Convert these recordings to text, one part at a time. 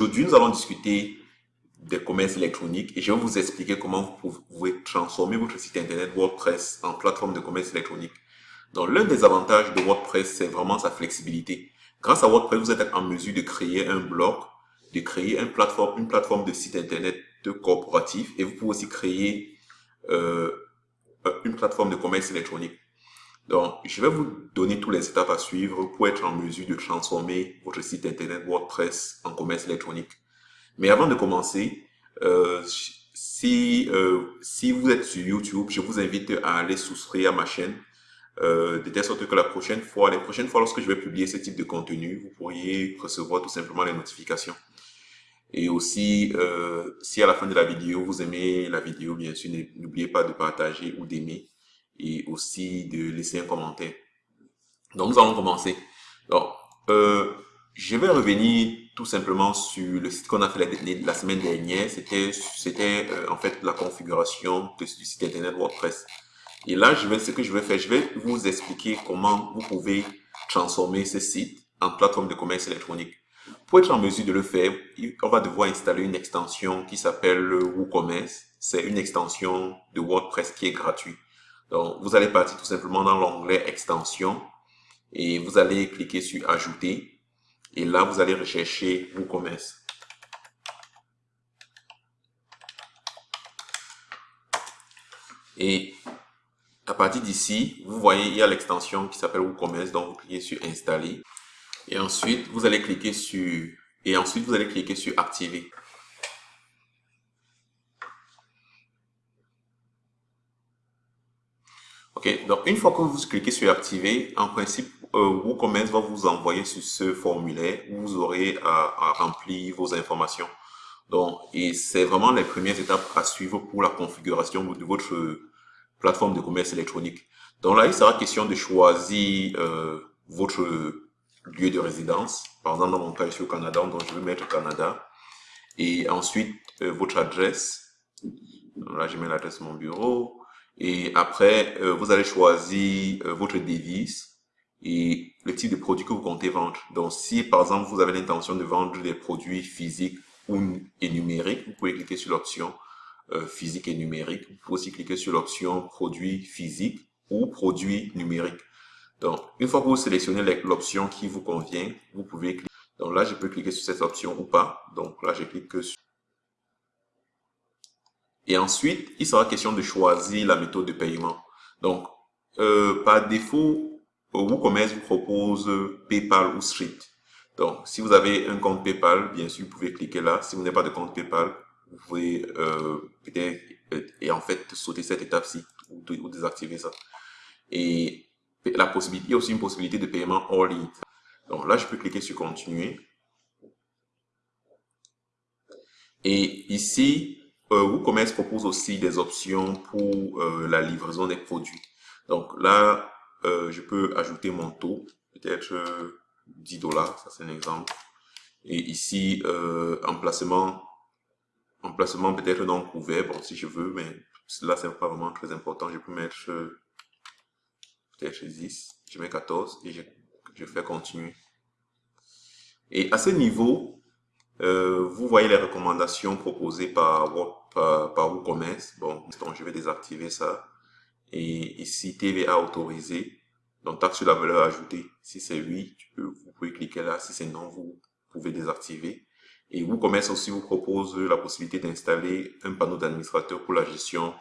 Aujourd'hui, nous allons discuter des commerces électroniques et je vais vous expliquer comment vous pouvez transformer votre site internet WordPress en plateforme de commerce électronique. Donc, l'un des avantages de WordPress, c'est vraiment sa flexibilité. Grâce à WordPress, vous êtes en mesure de créer un blog, de créer une plateforme, une plateforme de site internet de corporatif et vous pouvez aussi créer euh, une plateforme de commerce électronique. Donc, je vais vous donner toutes les étapes à suivre pour être en mesure de transformer votre site internet WordPress en commerce électronique. Mais avant de commencer, euh, si, euh, si vous êtes sur YouTube, je vous invite à aller souscrire à ma chaîne, euh, de telle sorte que la prochaine fois, les prochaines fois lorsque je vais publier ce type de contenu, vous pourriez recevoir tout simplement les notifications. Et aussi, euh, si à la fin de la vidéo, vous aimez la vidéo, bien sûr, n'oubliez pas de partager ou d'aimer et aussi de laisser un commentaire. Donc, nous allons commencer. Donc, euh, je vais revenir tout simplement sur le site qu'on a fait la, semaine dernière. C'était c'était euh, en fait la configuration du site internet WordPress. Et là, je vais, ce que je vais faire, je vais vous expliquer comment vous pouvez transformer ce site en plateforme de commerce électronique. Pour être en mesure de le faire, on va devoir installer une extension qui s'appelle WooCommerce. C'est une extension de WordPress qui est gratuite. Donc, vous allez partir tout simplement dans l'onglet Extension et vous allez cliquer sur Ajouter. Et là, vous allez rechercher WooCommerce. Et à partir d'ici, vous voyez, il y a l'extension qui s'appelle WooCommerce. Donc, vous cliquez sur Installer. Et ensuite, vous allez cliquer sur et ensuite vous allez cliquer sur activer. Ok, donc une fois que vous cliquez sur activer, en principe, euh, WooCommerce va vous envoyer sur ce formulaire où vous aurez à, remplir vos informations. Donc, et c'est vraiment les premières étapes à suivre pour la configuration de votre plateforme de commerce électronique. Donc là, il sera question de choisir euh, votre lieu de résidence. Par exemple, dans mon cas, je suis au Canada, donc je vais mettre Canada. Et ensuite, euh, votre adresse. là, je mets l'adresse de mon bureau. Et après, euh, vous allez choisir euh, votre devise et le type de produit que vous comptez vendre. Donc, si par exemple, vous avez l'intention de vendre des produits physiques ou et numériques, vous pouvez cliquer sur l'option physique et numérique. Vous pouvez aussi cliquer sur l'option produits physiques ou produits numériques. Donc, une fois que vous sélectionnez l'option qui vous convient, vous pouvez cliquer. Donc là, je peux cliquer sur cette option ou pas. Donc là, je clique sur... Et ensuite, il sera question de choisir la méthode de paiement. Donc, euh, par défaut, WooCommerce vous propose PayPal ou Stripe. Donc, si vous avez un compte PayPal, bien sûr, vous pouvez cliquer là. Si vous n'avez pas de compte PayPal, vous pouvez euh, peut-être euh, et en fait sauter cette étape-ci ou, ou, désactiver ça. Et la possibilité, il y a aussi une possibilité de paiement hors ligne. Donc là, je peux cliquer sur continuer. Et ici, euh, WooCommerce propose aussi des options pour euh, la livraison des produits. Donc là, euh, je peux ajouter mon taux, peut-être 10 euh, dollars, ça c'est un exemple. Et ici, emplacement, emplacement peut-être non couvert, bon si je veux, mais là c'est pas vraiment très important. Je peux mettre je 10, je mets 14 et je, fais continuer. Et à ce niveau, euh, vous voyez les recommandations proposées par, par, WooCommerce. Bon, donc je vais désactiver ça. Et ici, TVA autorisé. Donc, taxe sur la valeur ajoutée. Si c'est oui, vous pouvez cliquer là. Si c'est non, vous pouvez désactiver. Et WooCommerce aussi vous propose la possibilité d'installer un panneau d'administrateur pour la gestion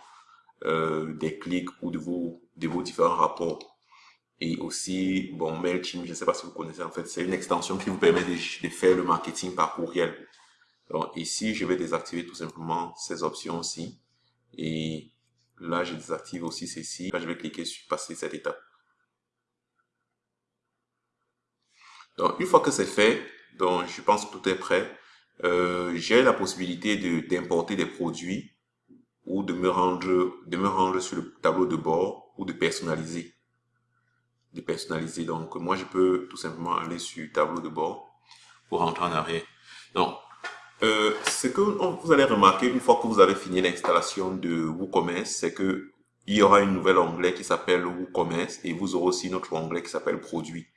euh, des clics ou de vos différents rapports. Et aussi, bon, MailChimp, je ne sais pas si vous connaissez, en fait, c'est une extension qui vous permet de, faire le marketing par courriel. Donc ici, je vais désactiver tout simplement ces options-ci. Et là, je désactive aussi ceci. Là, je vais cliquer sur passer cette étape. Donc, une fois que c'est fait, donc je pense que tout est prêt. Euh, j'ai la possibilité d'importer des produits ou de me rendre de me rendre sur le tableau de bord ou de personnaliser de personnaliser donc moi je peux tout simplement aller sur tableau de bord pour rentrer en arrière donc euh, ce que vous allez remarquer une fois que vous avez fini l'installation de WooCommerce c'est que il y aura une nouvelle onglet qui s'appelle WooCommerce et vous aurez aussi notre onglet qui s'appelle produit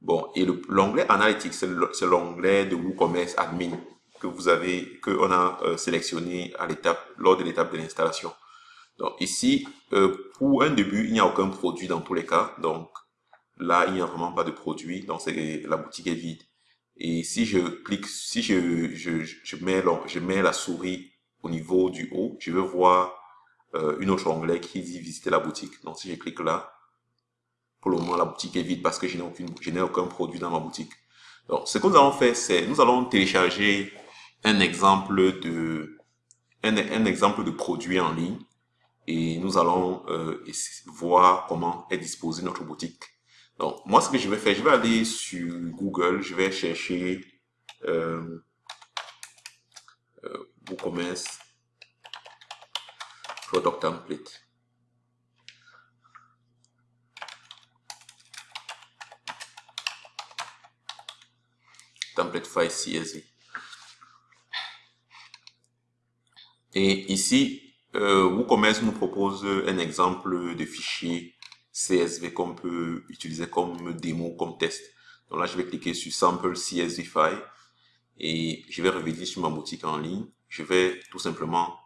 bon et l'onglet analytics c'est l'onglet de WooCommerce admin que vous avez, que on a euh, sélectionné à l'étape, lors de l'étape de l'installation. Donc ici, euh, pour un début, il n'y a aucun produit dans tous les cas. Donc là, il n'y a vraiment pas de produit. Donc la boutique est vide. Et si je clique, si je, je, mets, je mets la souris au niveau du haut, je vais voir euh, une autre onglet qui dit visiter la boutique. Donc si je clique là, pour le moment la boutique est vide parce que je n'ai aucune, je n'ai aucun produit dans ma boutique. Donc ce que nous allons faire, c'est nous allons télécharger un exemple de un, un exemple de produit en ligne et nous allons euh, voir comment est disposée notre boutique. Donc, moi, ce que je vais faire, je vais aller sur Google, je vais chercher euh, euh, WooCommerce Product Template. Template file CSV. Et ici, euh, WooCommerce nous propose un exemple de fichier CSV qu'on peut utiliser comme démo, comme test. Donc là, je vais cliquer sur Sample CSV File et je vais revenir sur ma boutique en ligne. Je vais tout simplement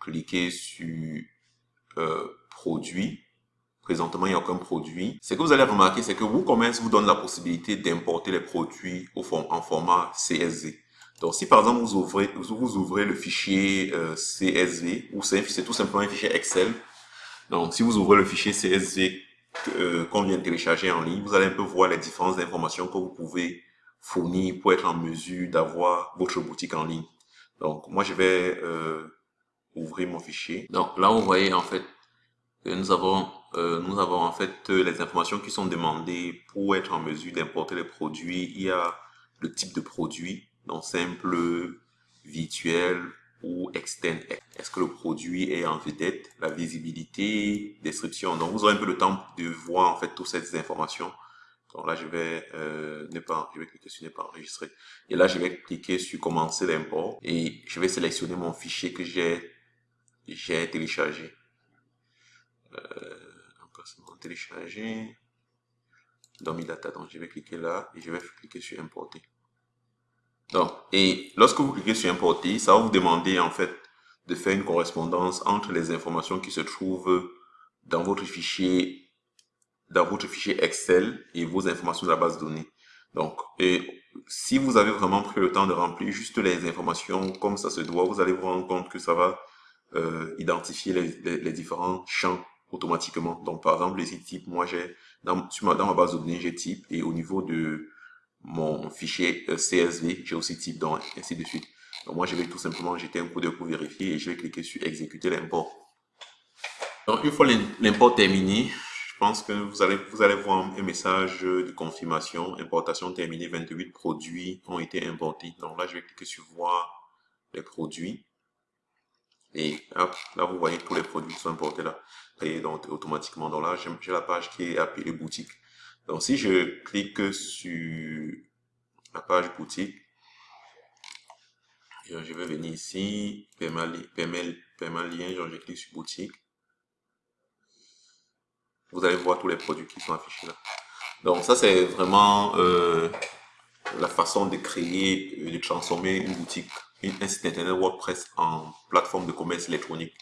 cliquer sur euh, Produit. Présentement, il n'y a aucun produit. Ce que vous allez remarquer, c'est que WooCommerce vous donne la possibilité d'importer les produits au en format CSV. Donc, si par exemple, vous ouvrez, vous ouvrez le fichier euh, CSV, ou c'est tout simplement un fichier Excel. Donc, si vous ouvrez le fichier CSV euh, qu'on vient de télécharger en ligne, vous allez un peu voir les différentes informations que vous pouvez fournir pour être en mesure d'avoir votre boutique en ligne. Donc, moi, je vais euh, ouvrir mon fichier. Donc, là, vous voyez en fait que nous avons, euh, nous avons en fait les informations qui sont demandées pour être en mesure d'importer les produits. Il y a le type de produit, donc simple, virtuel ou. Est-ce que le produit est en vedette, la visibilité, description. Donc vous aurez un peu le temps de voir en fait toutes ces informations. Donc là je vais euh, ne pas, je vais cliquer sur ne pas enregistrer. Et là je vais cliquer sur commencer l'import et je vais sélectionner mon fichier que j'ai j'ai téléchargé. Euh, téléchargé dans mes data. Donc je vais cliquer là et je vais cliquer sur importer. Donc, et lorsque vous cliquez sur importer, ça va vous demander en fait de faire une correspondance entre les informations qui se trouvent dans votre fichier, dans votre fichier Excel et vos informations de la base de données. Donc, et si vous avez vraiment pris le temps de remplir juste les informations comme ça se doit, vous allez vous rendre compte que ça va euh, identifier les, les, différents champs automatiquement. Donc, par exemple, les types, moi j'ai dans, dans ma base de données, j'ai type et au niveau de mon fichier euh, CSV, j'ai aussi type donc ainsi de suite. Donc moi, je vais tout simplement jeter un coup d'œil pour vérifier et je vais cliquer sur exécuter l'import. Donc une fois l'import terminé, je pense que vous allez, vous allez voir un message de confirmation, importation terminée, 28 produits ont été importés. Donc là, je vais cliquer sur voir les produits. Et là, vous voyez tous les produits qui sont importés là. Et donc, automatiquement, donc là, j'ai la page qui est appelée boutique. Donc, si je clique sur la page boutique, je vais venir ici, paiement, lien, je clique sur boutique. Vous allez voir tous les produits qui sont affichés là. Donc, ça, c'est vraiment euh, la façon de créer, de transformer une boutique, un site internet WordPress en plateforme de commerce électronique.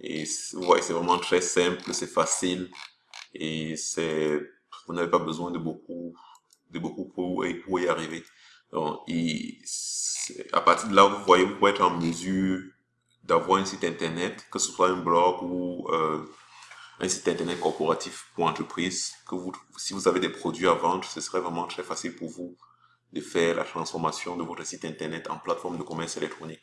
Et vous voyez, c'est vraiment très simple, c'est facile et c'est vous n'avez pas besoin de beaucoup, de beaucoup pour, y arriver. Donc, à partir de là, vous voyez, vous pouvez être en mesure d'avoir un site internet, que ce soit un blog ou euh, un site internet corporatif pour entreprise, que vous, si vous avez des produits à vendre, ce serait vraiment très facile pour vous de faire la transformation de votre site internet en plateforme de commerce électronique.